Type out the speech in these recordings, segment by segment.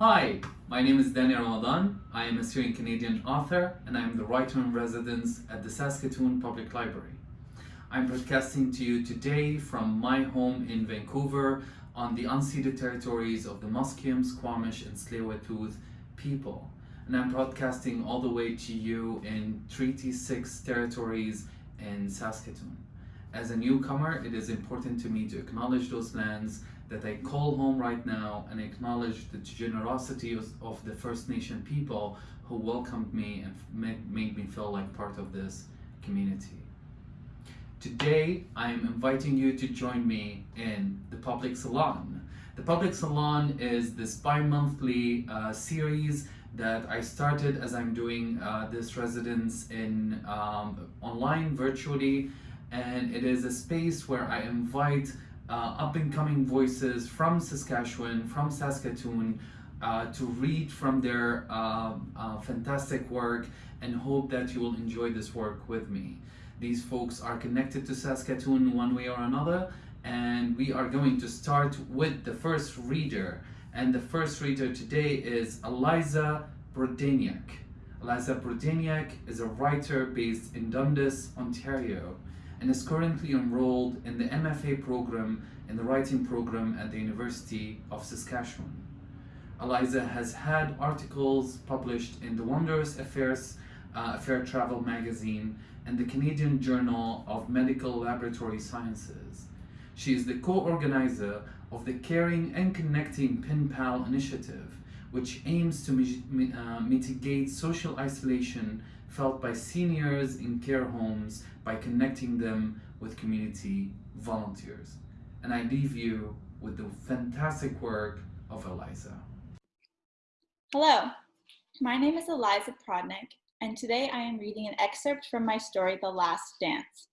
Hi, my name is Danny Ramadan. I am a Syrian Canadian author and I am the writer in residence at the Saskatoon Public Library. I'm broadcasting to you today from my home in Vancouver on the unceded territories of the Musqueam, Squamish, and tsleil people. And I'm broadcasting all the way to you in Treaty 6 territories in Saskatoon. As a newcomer, it is important to me to acknowledge those lands that I call home right now and acknowledge the generosity of, of the First Nation people who welcomed me and made, made me feel like part of this community. Today, I am inviting you to join me in the Public Salon. The Public Salon is this bi-monthly uh, series that I started as I'm doing uh, this residence in um, online virtually and it is a space where I invite uh, up and coming voices from Saskatchewan, from Saskatoon, uh, to read from their uh, fantastic work and hope that you will enjoy this work with me. These folks are connected to Saskatoon one way or another and we are going to start with the first reader and the first reader today is Eliza Brodeniak. Eliza Brodeniak is a writer based in Dundas, Ontario and is currently enrolled in the MFA program in the writing program at the University of Saskatchewan. Eliza has had articles published in the Wondrous Affairs uh, Affair Travel magazine and the Canadian Journal of Medical Laboratory Sciences. She is the co-organizer of the Caring and Connecting Pen Pal initiative, which aims to mi uh, mitigate social isolation felt by seniors in care homes by connecting them with community volunteers. And I leave you with the fantastic work of Eliza. Hello, my name is Eliza Prodnick, and today I am reading an excerpt from my story, The Last Dance.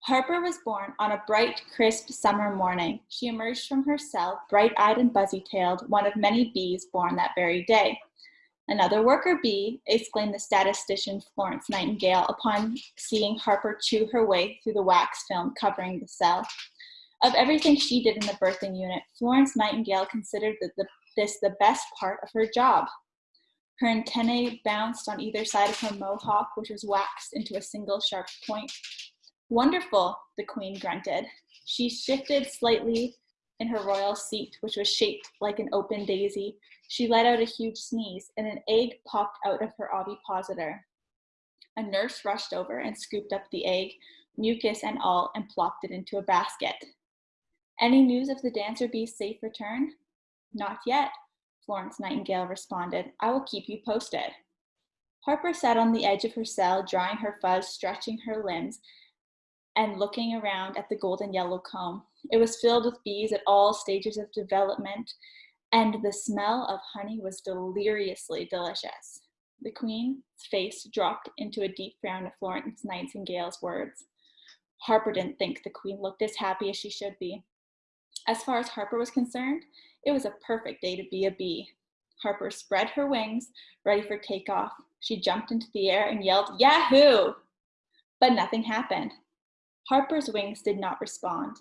Harper was born on a bright, crisp summer morning. She emerged from her cell, bright-eyed and buzzy-tailed, one of many bees born that very day. Another worker bee, exclaimed the statistician Florence Nightingale upon seeing Harper chew her way through the wax film covering the cell. Of everything she did in the birthing unit, Florence Nightingale considered the, this the best part of her job. Her antennae bounced on either side of her mohawk, which was waxed into a single sharp point. Wonderful, the queen grunted. She shifted slightly in her royal seat, which was shaped like an open daisy, she let out a huge sneeze, and an egg popped out of her ovipositor. A nurse rushed over and scooped up the egg, mucus and all, and plopped it into a basket. Any news of the dancer bee's safe return? Not yet, Florence Nightingale responded. I will keep you posted. Harper sat on the edge of her cell, drying her fuzz, stretching her limbs, and looking around at the golden yellow comb. It was filled with bees at all stages of development, and the smell of honey was deliriously delicious. The queen's face dropped into a deep frown at Florence Nightingale's words. Harper didn't think the queen looked as happy as she should be. As far as Harper was concerned, it was a perfect day to be a bee. Harper spread her wings, ready for takeoff. She jumped into the air and yelled, Yahoo! But nothing happened. Harper's wings did not respond.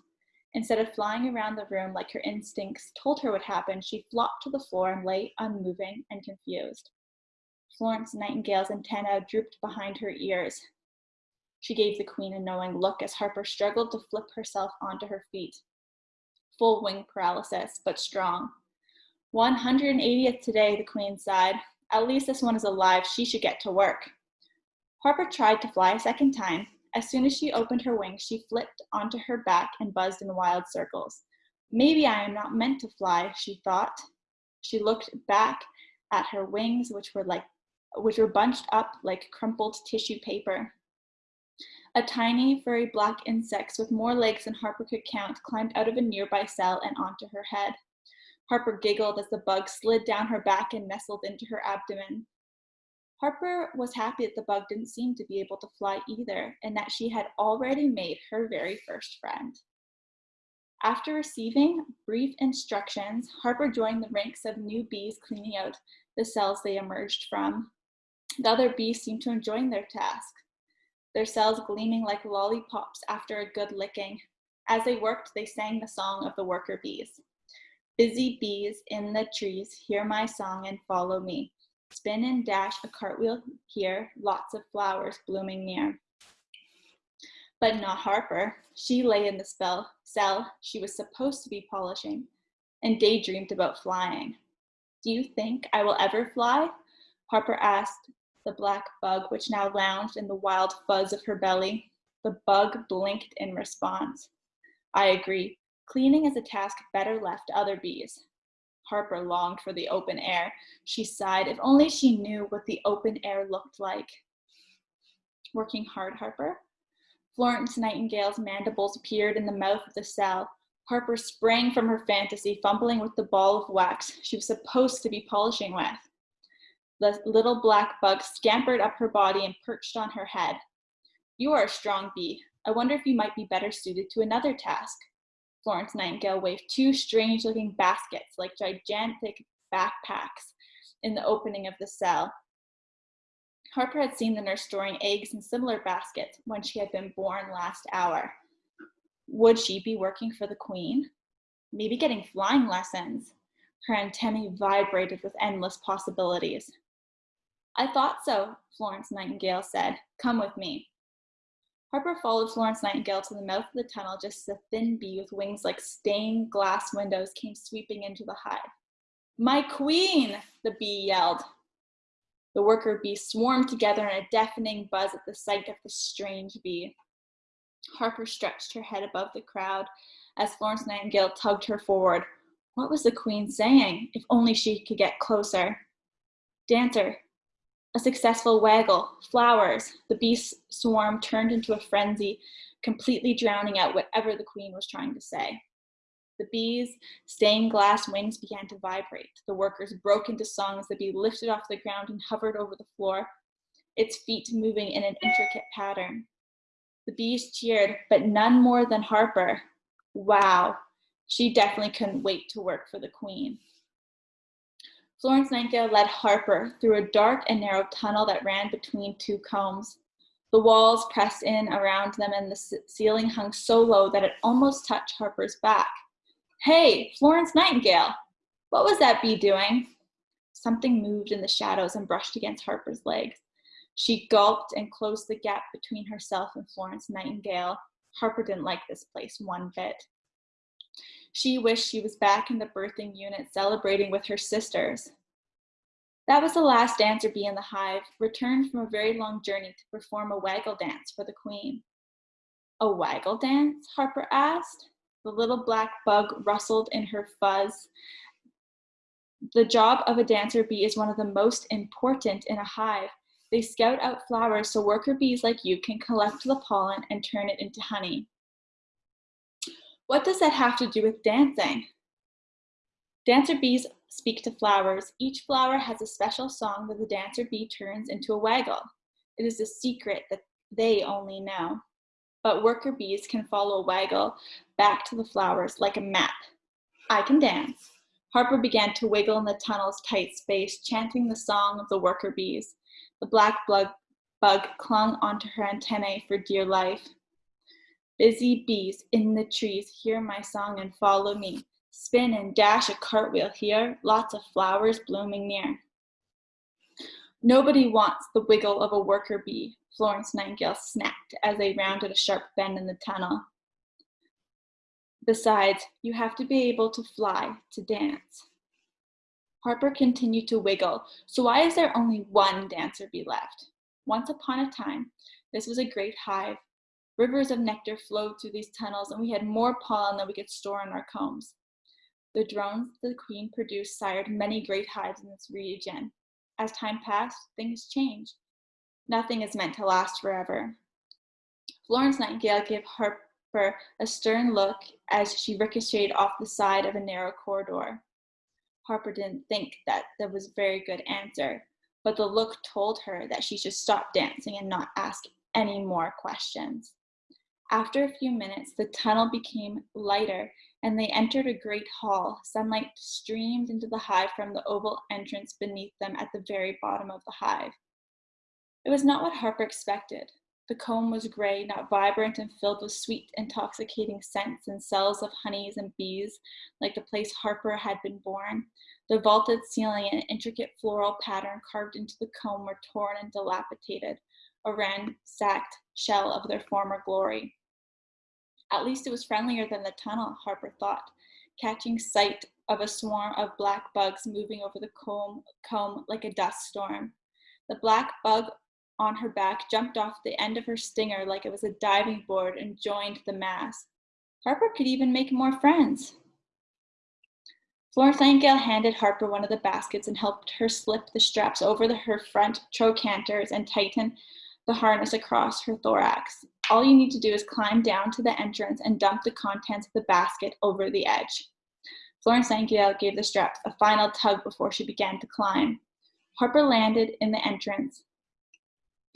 Instead of flying around the room like her instincts told her what happened, she flopped to the floor and lay unmoving and confused. Florence Nightingale's antenna drooped behind her ears. She gave the queen a knowing look as Harper struggled to flip herself onto her feet. Full wing paralysis, but strong. 180th today, the queen sighed. At least this one is alive. She should get to work. Harper tried to fly a second time, as soon as she opened her wings, she flipped onto her back and buzzed in wild circles. Maybe I am not meant to fly, she thought. She looked back at her wings, which were like which were bunched up like crumpled tissue paper. A tiny, furry black insect with more legs than Harper could count climbed out of a nearby cell and onto her head. Harper giggled as the bug slid down her back and nestled into her abdomen. Harper was happy that the bug didn't seem to be able to fly either, and that she had already made her very first friend. After receiving brief instructions, Harper joined the ranks of new bees cleaning out the cells they emerged from. The other bees seemed to enjoy their task, their cells gleaming like lollipops after a good licking. As they worked, they sang the song of the worker bees. Busy bees in the trees, hear my song and follow me. Spin and dash a cartwheel here, lots of flowers blooming near. But not Harper. She lay in the spell, cell she was supposed to be polishing and daydreamed about flying. Do you think I will ever fly? Harper asked the black bug, which now lounged in the wild fuzz of her belly. The bug blinked in response. I agree. Cleaning is a task better left to other bees. Harper longed for the open air. She sighed, if only she knew what the open air looked like. Working hard, Harper? Florence Nightingale's mandibles appeared in the mouth of the cell. Harper sprang from her fantasy, fumbling with the ball of wax she was supposed to be polishing with. The little black bug scampered up her body and perched on her head. You are a strong bee. I wonder if you might be better suited to another task. Florence Nightingale waved two strange looking baskets like gigantic backpacks in the opening of the cell. Harper had seen the nurse storing eggs in similar baskets when she had been born last hour. Would she be working for the queen? Maybe getting flying lessons. Her antennae vibrated with endless possibilities. I thought so, Florence Nightingale said. Come with me. Harper followed Florence Nightingale to the mouth of the tunnel just as a thin bee with wings like stained glass windows came sweeping into the hive. My queen, the bee yelled. The worker bees swarmed together in a deafening buzz at the sight of the strange bee. Harper stretched her head above the crowd as Florence Nightingale tugged her forward. What was the queen saying? If only she could get closer. Dancer, a successful waggle, flowers. The bee swarm turned into a frenzy, completely drowning out whatever the queen was trying to say. The bee's stained glass wings began to vibrate. The workers broke into song as the bee lifted off the ground and hovered over the floor, its feet moving in an intricate pattern. The bees cheered, but none more than Harper. Wow, she definitely couldn't wait to work for the queen. Florence Nightingale led Harper through a dark and narrow tunnel that ran between two combs. The walls pressed in around them and the ceiling hung so low that it almost touched Harper's back. Hey, Florence Nightingale, what was that bee doing? Something moved in the shadows and brushed against Harper's legs. She gulped and closed the gap between herself and Florence Nightingale. Harper didn't like this place one bit. She wished she was back in the birthing unit celebrating with her sisters. That was the last dancer bee in the hive, returned from a very long journey to perform a waggle dance for the queen. A waggle dance? Harper asked. The little black bug rustled in her fuzz. The job of a dancer bee is one of the most important in a hive. They scout out flowers so worker bees like you can collect the pollen and turn it into honey. What does that have to do with dancing? Dancer bees speak to flowers. Each flower has a special song that the dancer bee turns into a waggle. It is a secret that they only know but worker bees can follow a waggle back to the flowers like a map. I can dance. Harper began to wiggle in the tunnel's tight space, chanting the song of the worker bees. The black bug, bug clung onto her antennae for dear life. Busy bees in the trees, hear my song and follow me. Spin and dash a cartwheel here, lots of flowers blooming near. Nobody wants the wiggle of a worker bee, Florence Nightingale snapped as they rounded a sharp bend in the tunnel. Besides, you have to be able to fly to dance. Harper continued to wiggle, so why is there only one dancer bee left? Once upon a time, this was a great hive. Rivers of nectar flowed through these tunnels, and we had more pollen than we could store in our combs. The drones the queen produced sired many great hives in this region. As time passed, things changed. Nothing is meant to last forever. Florence Nightingale gave Harper a stern look as she ricocheted off the side of a narrow corridor. Harper didn't think that that was a very good answer, but the look told her that she should stop dancing and not ask any more questions. After a few minutes, the tunnel became lighter and they entered a great hall. Sunlight streamed into the hive from the oval entrance beneath them at the very bottom of the hive. It was not what Harper expected. The comb was gray, not vibrant and filled with sweet, intoxicating scents and cells of honeys and bees, like the place Harper had been born. The vaulted ceiling and intricate floral pattern carved into the comb were torn and dilapidated, a ransacked shell of their former glory. At least it was friendlier than the tunnel, Harper thought, catching sight of a swarm of black bugs moving over the comb, comb like a dust storm. The black bug on her back jumped off the end of her stinger like it was a diving board and joined the mass. Harper could even make more friends. Florence Nightingale handed Harper one of the baskets and helped her slip the straps over the, her front trochanters and tighten the harness across her thorax. All you need to do is climb down to the entrance and dump the contents of the basket over the edge. Florence Nightingale gave the straps a final tug before she began to climb. Harper landed in the entrance,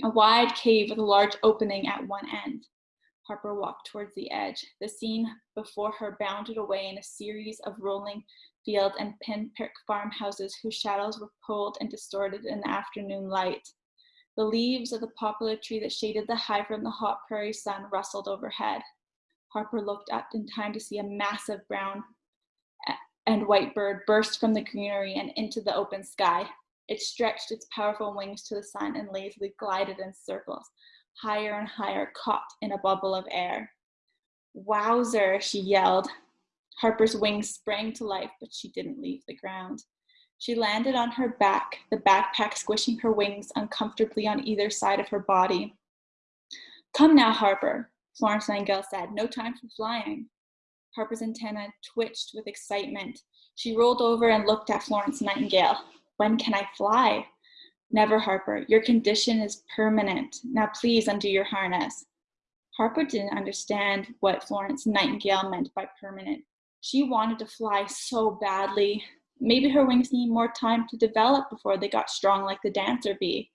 a wide cave with a large opening at one end. Harper walked towards the edge. The scene before her bounded away in a series of rolling fields and pinprick farmhouses whose shadows were pulled and distorted in the afternoon light. The leaves of the poplar tree that shaded the high from the hot prairie sun rustled overhead. Harper looked up in time to see a massive brown and white bird burst from the greenery and into the open sky. It stretched its powerful wings to the sun and lazily glided in circles, higher and higher, caught in a bubble of air. Wowzer, she yelled. Harper's wings sprang to life, but she didn't leave the ground. She landed on her back, the backpack squishing her wings uncomfortably on either side of her body. Come now, Harper, Florence Nightingale said. No time for flying. Harper's antenna twitched with excitement. She rolled over and looked at Florence Nightingale. When can I fly? Never, Harper. Your condition is permanent. Now please undo your harness. Harper didn't understand what Florence Nightingale meant by permanent. She wanted to fly so badly. Maybe her wings need more time to develop before they got strong like the dancer bee.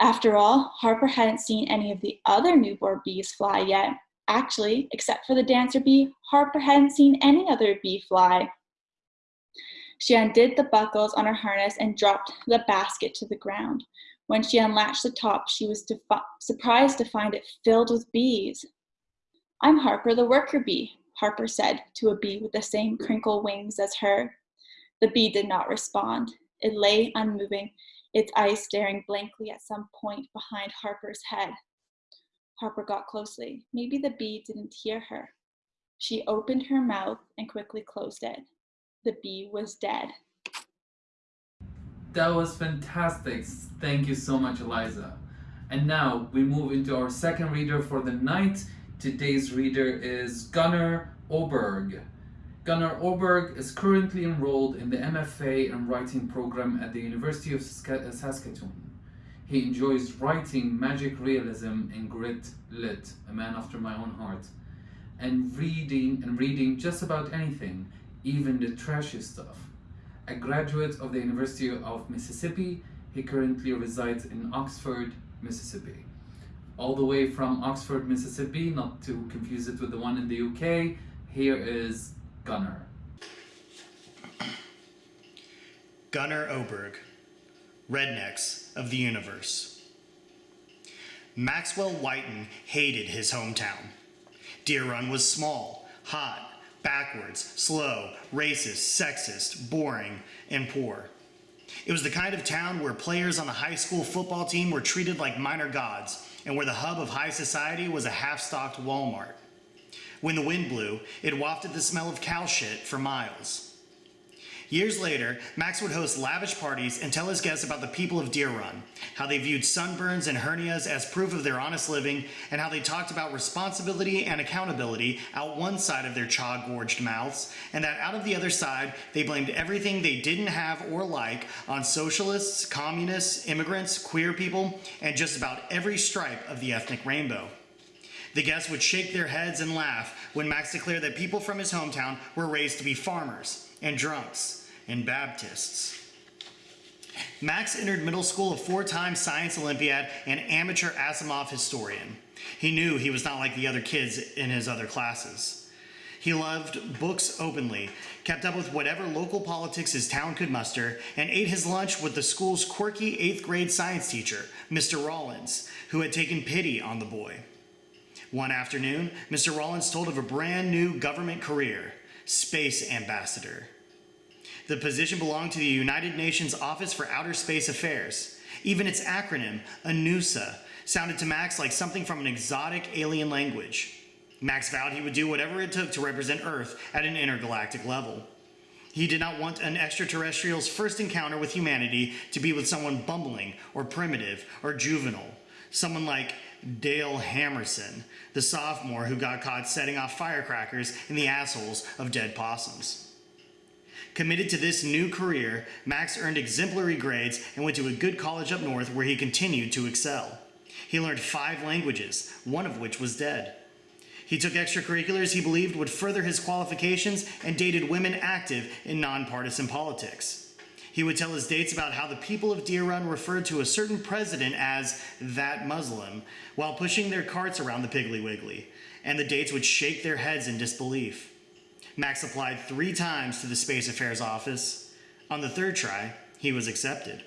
After all, Harper hadn't seen any of the other newborn bees fly yet. Actually, except for the dancer bee, Harper hadn't seen any other bee fly. She undid the buckles on her harness and dropped the basket to the ground. When she unlatched the top, she was surprised to find it filled with bees. I'm Harper the worker bee, Harper said to a bee with the same crinkle wings as her. The bee did not respond. It lay unmoving, its eyes staring blankly at some point behind Harper's head. Harper got closely. Maybe the bee didn't hear her. She opened her mouth and quickly closed it the bee was dead. That was fantastic. Thank you so much, Eliza. And now we move into our second reader for the night. Today's reader is Gunnar Oberg. Gunnar Oberg is currently enrolled in the MFA and writing program at the University of uh, Saskatoon. He enjoys writing magic realism and grit lit, a man after my own heart, and reading and reading just about anything, even the trashy stuff. A graduate of the University of Mississippi, he currently resides in Oxford, Mississippi. All the way from Oxford, Mississippi, not to confuse it with the one in the UK, here is Gunnar. Gunnar Oberg, Rednecks of the Universe. Maxwell Whiten hated his hometown. Deer Run was small, hot, backwards, slow, racist, sexist, boring, and poor. It was the kind of town where players on the high school football team were treated like minor gods, and where the hub of high society was a half-stocked Walmart. When the wind blew, it wafted the smell of cow shit for miles. Years later, Max would host lavish parties and tell his guests about the people of Deer Run, how they viewed sunburns and hernias as proof of their honest living, and how they talked about responsibility and accountability out one side of their chaw-gorged mouths, and that out of the other side, they blamed everything they didn't have or like on socialists, communists, immigrants, queer people, and just about every stripe of the ethnic rainbow. The guests would shake their heads and laugh when Max declared that people from his hometown were raised to be farmers and drunks and Baptists. Max entered middle school a four-time science Olympiad and amateur Asimov historian. He knew he was not like the other kids in his other classes. He loved books openly, kept up with whatever local politics his town could muster, and ate his lunch with the school's quirky eighth grade science teacher, Mr. Rollins, who had taken pity on the boy. One afternoon, Mr. Rollins told of a brand new government career space ambassador. The position belonged to the United Nations Office for Outer Space Affairs. Even its acronym, ANUSA, sounded to Max like something from an exotic alien language. Max vowed he would do whatever it took to represent Earth at an intergalactic level. He did not want an extraterrestrial's first encounter with humanity to be with someone bumbling or primitive or juvenile. Someone like Dale Hammerson, the sophomore who got caught setting off firecrackers in the assholes of dead possums. Committed to this new career, Max earned exemplary grades and went to a good college up north where he continued to excel. He learned five languages, one of which was dead. He took extracurriculars he believed would further his qualifications and dated women active in nonpartisan politics. He would tell his dates about how the people of Deer Run referred to a certain president as that Muslim while pushing their carts around the Piggly Wiggly, and the dates would shake their heads in disbelief. Max applied three times to the Space Affairs office. On the third try, he was accepted.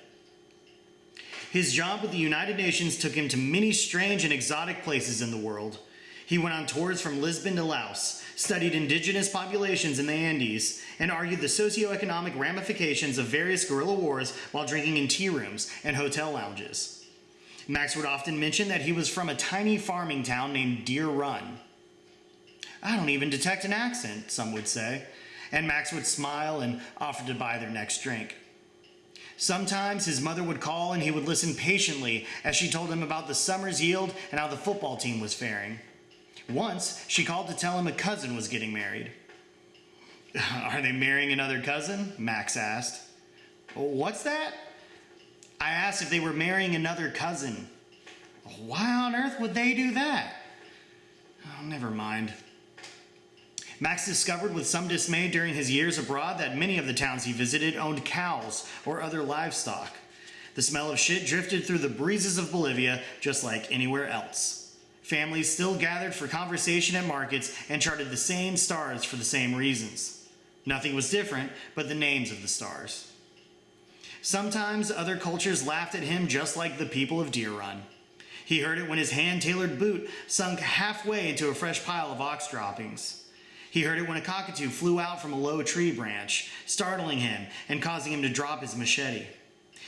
His job with the United Nations took him to many strange and exotic places in the world. He went on tours from Lisbon to Laos, studied indigenous populations in the Andes, and argued the socioeconomic ramifications of various guerrilla wars while drinking in tea rooms and hotel lounges. Max would often mention that he was from a tiny farming town named Deer Run. I don't even detect an accent, some would say, and Max would smile and offer to buy their next drink. Sometimes his mother would call and he would listen patiently as she told him about the summer's yield and how the football team was faring. Once, she called to tell him a cousin was getting married. Are they marrying another cousin? Max asked. What's that? I asked if they were marrying another cousin. Why on earth would they do that? Oh, never mind. Max discovered with some dismay during his years abroad that many of the towns he visited owned cows or other livestock. The smell of shit drifted through the breezes of Bolivia just like anywhere else. Families still gathered for conversation at markets and charted the same stars for the same reasons. Nothing was different but the names of the stars. Sometimes other cultures laughed at him just like the people of Deer Run. He heard it when his hand tailored boot sunk halfway into a fresh pile of ox droppings. He heard it when a cockatoo flew out from a low tree branch, startling him and causing him to drop his machete.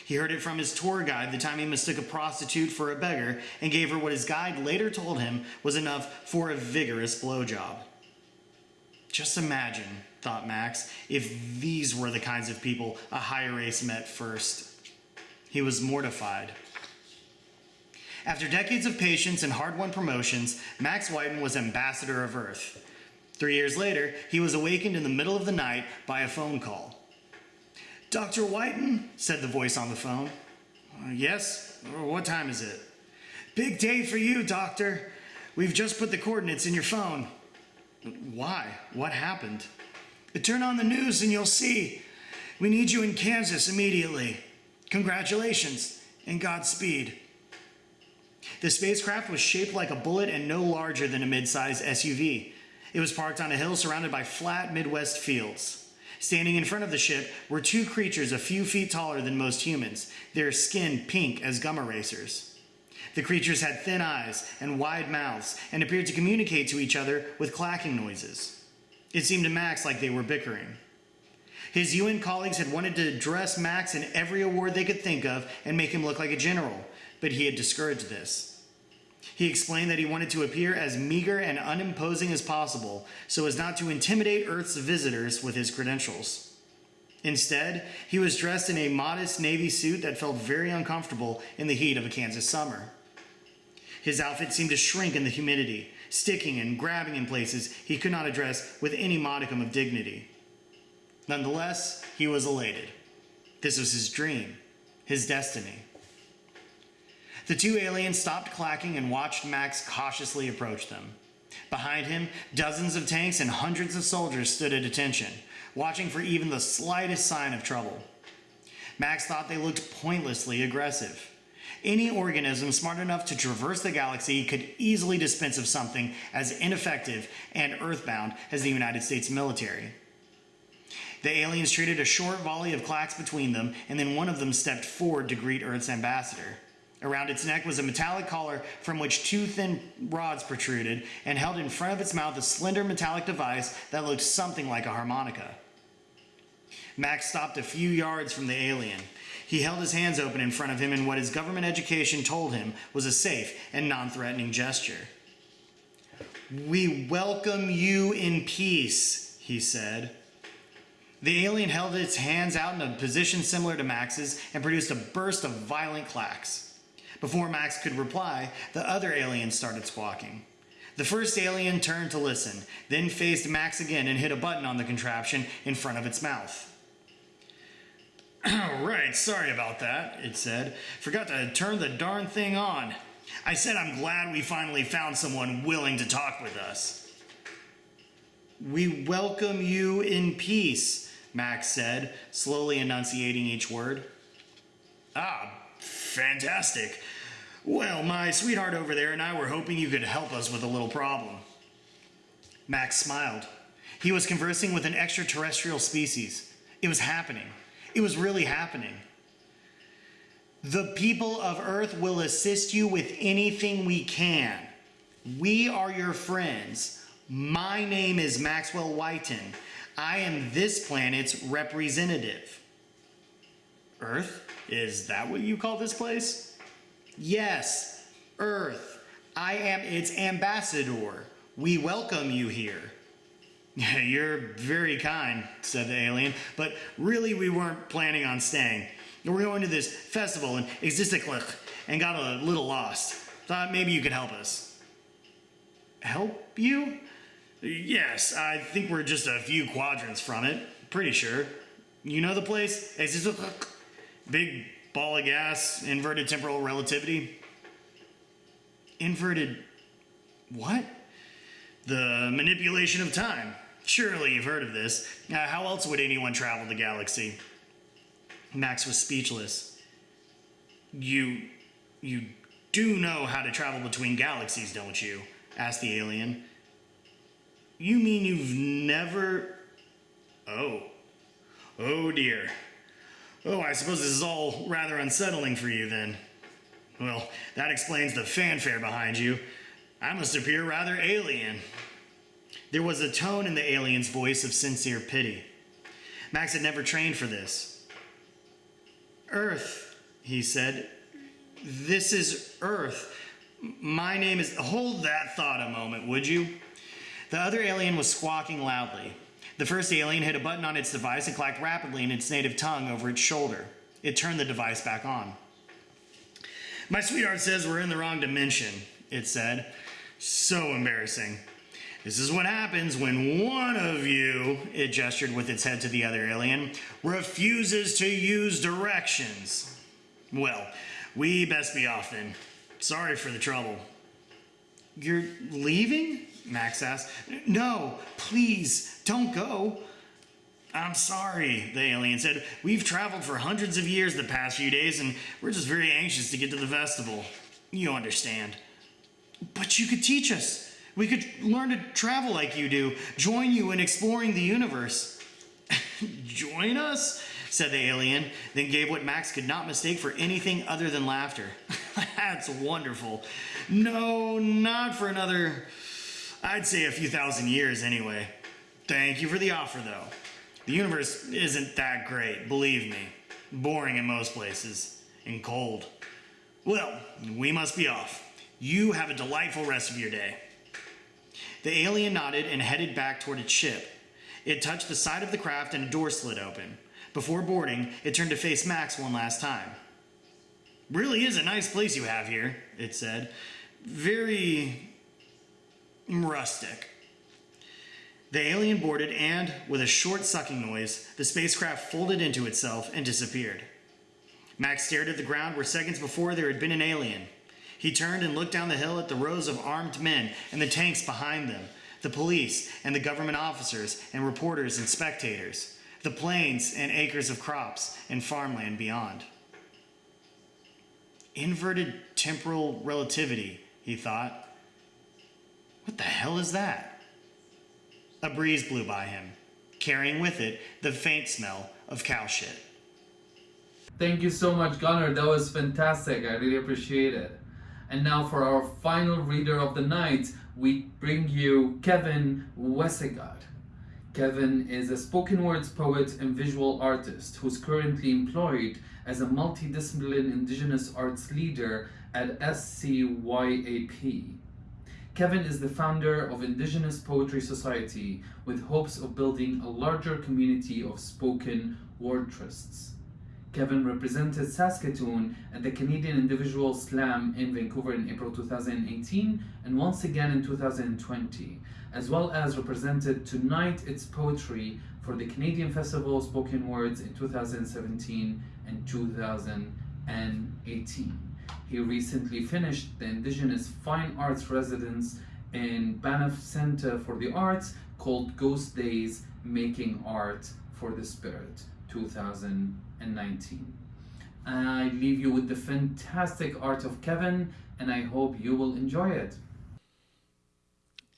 He heard it from his tour guide the time he mistook a prostitute for a beggar and gave her what his guide later told him was enough for a vigorous blowjob. Just imagine, thought Max, if these were the kinds of people a high race met first. He was mortified. After decades of patience and hard won promotions, Max Whiten was ambassador of Earth. Three years later, he was awakened in the middle of the night by a phone call. Dr. Whiten, said the voice on the phone. Uh, yes? What time is it? Big day for you, Doctor. We've just put the coordinates in your phone. Why? What happened? Turn on the news and you'll see. We need you in Kansas immediately. Congratulations and Godspeed. The spacecraft was shaped like a bullet and no larger than a mid-sized SUV. It was parked on a hill surrounded by flat Midwest fields. Standing in front of the ship were two creatures a few feet taller than most humans, their skin pink as gum erasers. The creatures had thin eyes and wide mouths and appeared to communicate to each other with clacking noises. It seemed to Max like they were bickering. His UN colleagues had wanted to dress Max in every award they could think of and make him look like a general, but he had discouraged this. He explained that he wanted to appear as meager and unimposing as possible so as not to intimidate Earth's visitors with his credentials. Instead, he was dressed in a modest navy suit that felt very uncomfortable in the heat of a Kansas summer. His outfit seemed to shrink in the humidity, sticking and grabbing in places he could not address with any modicum of dignity. Nonetheless, he was elated. This was his dream, his destiny. The two aliens stopped clacking and watched Max cautiously approach them. Behind him, dozens of tanks and hundreds of soldiers stood at attention, watching for even the slightest sign of trouble. Max thought they looked pointlessly aggressive. Any organism smart enough to traverse the galaxy could easily dispense of something as ineffective and earthbound as the United States military. The aliens traded a short volley of clacks between them, and then one of them stepped forward to greet Earth's ambassador. Around its neck was a metallic collar from which two thin rods protruded, and held in front of its mouth a slender metallic device that looked something like a harmonica. Max stopped a few yards from the alien. He held his hands open in front of him in what his government education told him was a safe and non threatening gesture. We welcome you in peace, he said. The alien held its hands out in a position similar to Max's and produced a burst of violent clacks. Before Max could reply, the other alien started squawking. The first alien turned to listen, then faced Max again and hit a button on the contraption in front of its mouth. right, sorry about that, it said. Forgot to turn the darn thing on. I said I'm glad we finally found someone willing to talk with us. We welcome you in peace, Max said, slowly enunciating each word. Ah, fantastic. Well, my sweetheart over there and I were hoping you could help us with a little problem. Max smiled. He was conversing with an extraterrestrial species. It was happening. It was really happening. The people of Earth will assist you with anything we can. We are your friends. My name is Maxwell Whiten. I am this planet's representative. Earth? Is that what you call this place? Yes, Earth. I am its ambassador. We welcome you here. You're very kind, said the alien, but really we weren't planning on staying. We're going to this festival in Existiclich and got a little lost. Thought maybe you could help us. Help you? Yes, I think we're just a few quadrants from it. Pretty sure. You know the place? Existiclich? Big ball of gas, inverted temporal relativity. Inverted what? The manipulation of time. Surely you've heard of this. Uh, how else would anyone travel the galaxy? Max was speechless. You. you do know how to travel between galaxies, don't you? asked the alien. You mean you've never. Oh. Oh dear. Oh, I suppose this is all rather unsettling for you then. Well, that explains the fanfare behind you. I must appear rather alien. There was a tone in the alien's voice of sincere pity. Max had never trained for this. Earth, he said. This is Earth. My name is. Hold that thought a moment, would you? The other alien was squawking loudly. The first alien hit a button on its device and clacked rapidly in its native tongue over its shoulder. It turned the device back on. My sweetheart says we're in the wrong dimension, it said. So embarrassing. This is what happens when one of you, it gestured with its head to the other alien, refuses to use directions. Well, we best be off then. Sorry for the trouble. You're leaving? Max asked. No, please, don't go. I'm sorry, the alien said. We've traveled for hundreds of years the past few days, and we're just very anxious to get to the festival. You understand. But you could teach us. We could learn to travel like you do, join you in exploring the universe. join us? said the alien, then gave what Max could not mistake for anything other than laughter. That's wonderful. No, not for another, I'd say a few thousand years anyway. Thank you for the offer, though. The universe isn't that great, believe me. Boring in most places, and cold. Well, we must be off. You have a delightful rest of your day. The alien nodded and headed back toward its ship. It touched the side of the craft and a door slid open. Before boarding, it turned to face Max one last time. Really is a nice place you have here, it said. Very rustic. The alien boarded and, with a short sucking noise, the spacecraft folded into itself and disappeared. Max stared at the ground where seconds before there had been an alien. He turned and looked down the hill at the rows of armed men and the tanks behind them, the police and the government officers and reporters and spectators, the plains and acres of crops and farmland beyond. Inverted temporal relativity, he thought. What the hell is that? A breeze blew by him, carrying with it the faint smell of cow shit. Thank you so much, Gunnar. That was fantastic. I really appreciate it. And now for our final reader of the night, we bring you Kevin Wesaquate. Kevin is a spoken words poet and visual artist who's currently employed as a multidisciplinary Indigenous arts leader at SCYAP. Kevin is the founder of Indigenous Poetry Society with hopes of building a larger community of spoken word trusts. Kevin represented Saskatoon at the Canadian Individual Slam in Vancouver in April 2018 and once again in 2020, as well as represented Tonight It's Poetry for the Canadian Festival of Spoken Words in 2017 and 2018. He recently finished the Indigenous Fine Arts Residence in Banff Center for the Arts called Ghost Days Making Art for the Spirit 2019. I leave you with the fantastic art of Kevin and I hope you will enjoy it.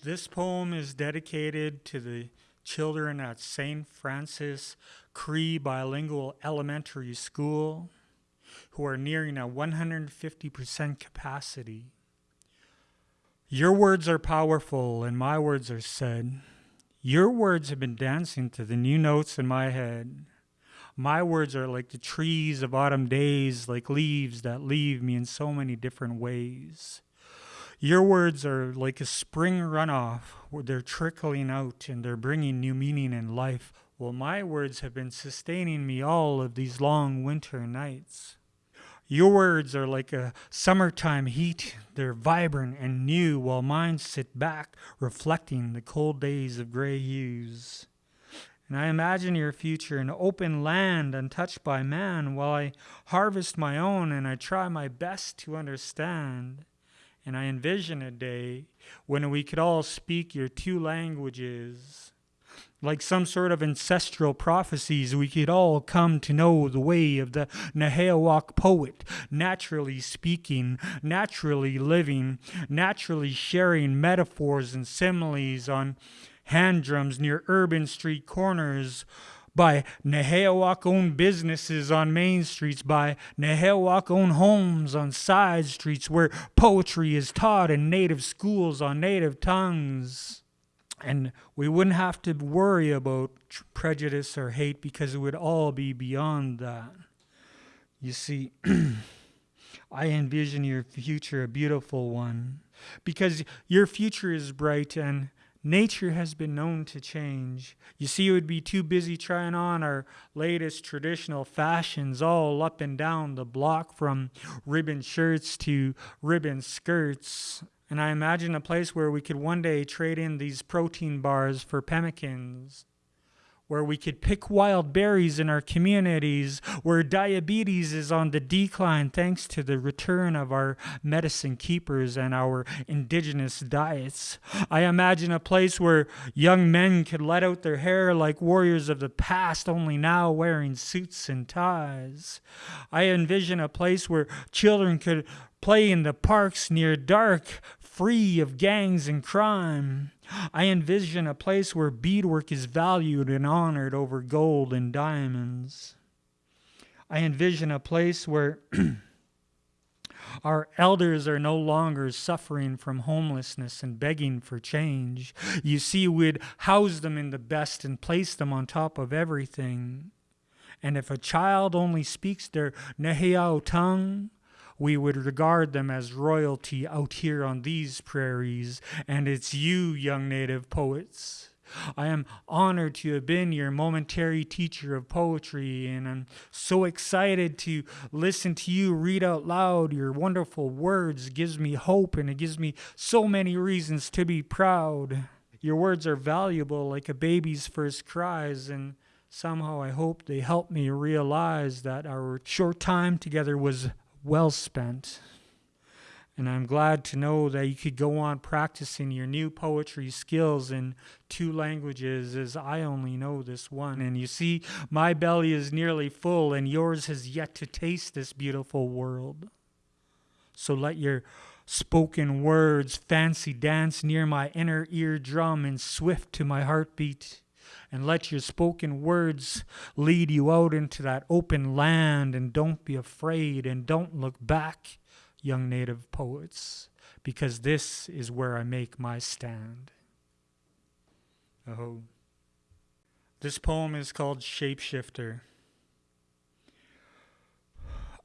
This poem is dedicated to the children at St. Francis Cree Bilingual Elementary School who are nearing a 150% capacity. Your words are powerful and my words are said. Your words have been dancing to the new notes in my head. My words are like the trees of autumn days, like leaves that leave me in so many different ways. Your words are like a spring runoff where they're trickling out and they're bringing new meaning in life. Well, my words have been sustaining me all of these long winter nights. Your words are like a summertime heat. They're vibrant and new, while mine sit back, reflecting the cold days of gray hues. And I imagine your future an open land untouched by man, while I harvest my own and I try my best to understand. And I envision a day when we could all speak your two languages like some sort of ancestral prophecies, we could all come to know the way of the Nehiyawak poet, naturally speaking, naturally living, naturally sharing metaphors and similes on hand drums near urban street corners, by Nehiyawak owned businesses on main streets, by Nehiyawak owned homes on side streets where poetry is taught in native schools on native tongues. And we wouldn't have to worry about prejudice or hate because it would all be beyond that. You see, I envision your future a beautiful one because your future is bright and nature has been known to change. You see, you would be too busy trying on our latest traditional fashions all up and down the block from ribbon shirts to ribbon skirts and I imagine a place where we could one day trade in these protein bars for pemmicans, where we could pick wild berries in our communities, where diabetes is on the decline thanks to the return of our medicine keepers and our indigenous diets. I imagine a place where young men could let out their hair like warriors of the past, only now wearing suits and ties. I envision a place where children could play in the parks near dark free of gangs and crime. I envision a place where beadwork is valued and honored over gold and diamonds. I envision a place where our elders are no longer suffering from homelessness and begging for change. You see, we'd house them in the best and place them on top of everything. And if a child only speaks their Nehiyaw tongue, we would regard them as royalty out here on these prairies, and it's you, young native poets. I am honored to have been your momentary teacher of poetry, and I'm so excited to listen to you read out loud your wonderful words. It gives me hope, and it gives me so many reasons to be proud. Your words are valuable like a baby's first cries, and somehow I hope they help me realize that our short time together was well spent. And I'm glad to know that you could go on practicing your new poetry skills in two languages, as I only know this one. And you see, my belly is nearly full, and yours has yet to taste this beautiful world. So let your spoken words fancy dance near my inner eardrum and swift to my heartbeat. And let your spoken words lead you out into that open land. And don't be afraid and don't look back, young native poets, because this is where I make my stand. Oh. This poem is called Shapeshifter.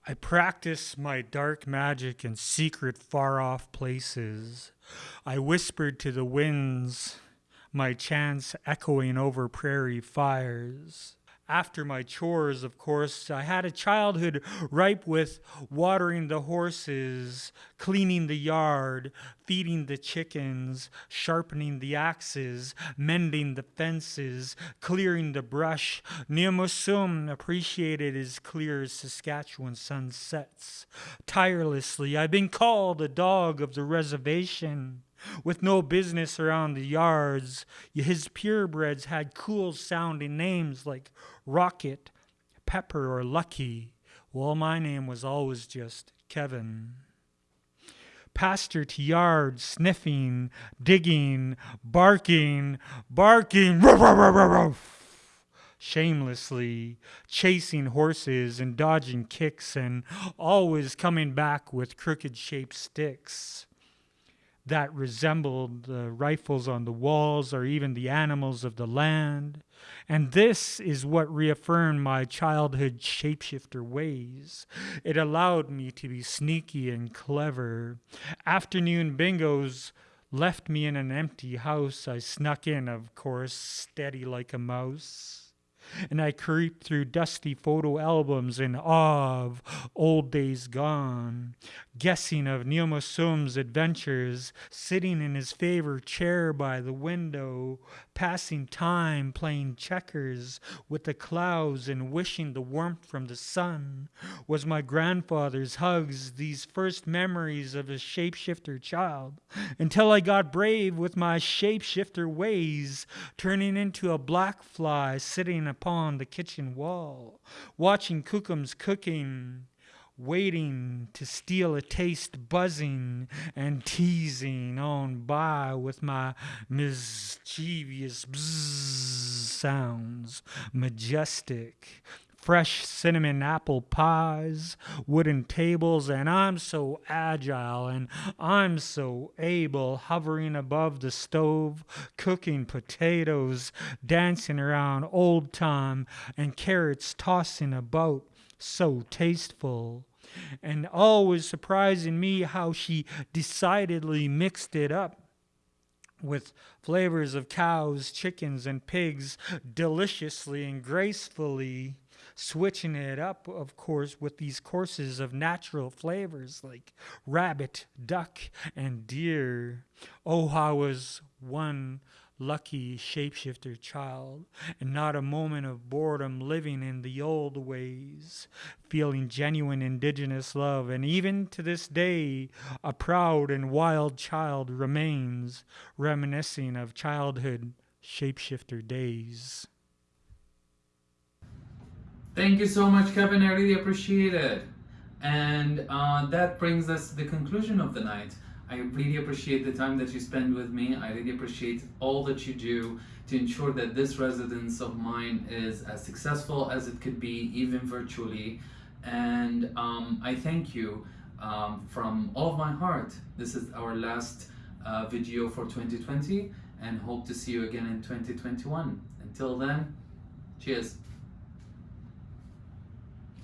I practice my dark magic in secret, far off places. I whispered to the winds, my chants echoing over prairie fires after my chores, of course. I had a childhood ripe with watering the horses, cleaning the yard, feeding the chickens, sharpening the axes, mending the fences, clearing the brush. Neomusum appreciated his clear Saskatchewan sunsets. Tirelessly, I've been called a dog of the reservation with no business around the yards. His purebreds had cool sounding names like Rocket, Pepper, or Lucky. while my name was always just Kevin. Pastor to yard, sniffing, digging, barking, barking, ruff, ruff, ruff, shamelessly, chasing horses and dodging kicks, and always coming back with crooked shaped sticks that resembled the rifles on the walls or even the animals of the land. And this is what reaffirmed my childhood shapeshifter ways. It allowed me to be sneaky and clever. Afternoon bingos left me in an empty house. I snuck in, of course, steady like a mouse and I creep through dusty photo albums in awe of old days gone, guessing of Neomusum's adventures, sitting in his favorite chair by the window, passing time playing checkers with the clouds and wishing the warmth from the sun. Was my grandfather's hugs, these first memories of a shapeshifter child, until I got brave with my shapeshifter ways, turning into a black fly sitting upon the kitchen wall, watching Kookums cooking waiting to steal a taste, buzzing and teasing on by with my mischievous bzzz sounds, majestic, fresh cinnamon apple pies, wooden tables, and I'm so agile and I'm so able, hovering above the stove, cooking potatoes, dancing around old time, and carrots tossing about so tasteful. And always surprising me how she decidedly mixed it up with flavors of cows, chickens, and pigs deliciously and gracefully, switching it up, of course, with these courses of natural flavors like rabbit, duck, and deer. Oh, how was one lucky shapeshifter child, and not a moment of boredom living in the old ways, feeling genuine indigenous love, and even to this day, a proud and wild child remains, reminiscing of childhood shapeshifter days. Thank you so much, Kevin. I really appreciate it. And uh, that brings us to the conclusion of the night. I really appreciate the time that you spend with me. I really appreciate all that you do to ensure that this residence of mine is as successful as it could be, even virtually. And um, I thank you um, from all of my heart. This is our last uh, video for 2020 and hope to see you again in 2021. Until then, cheers.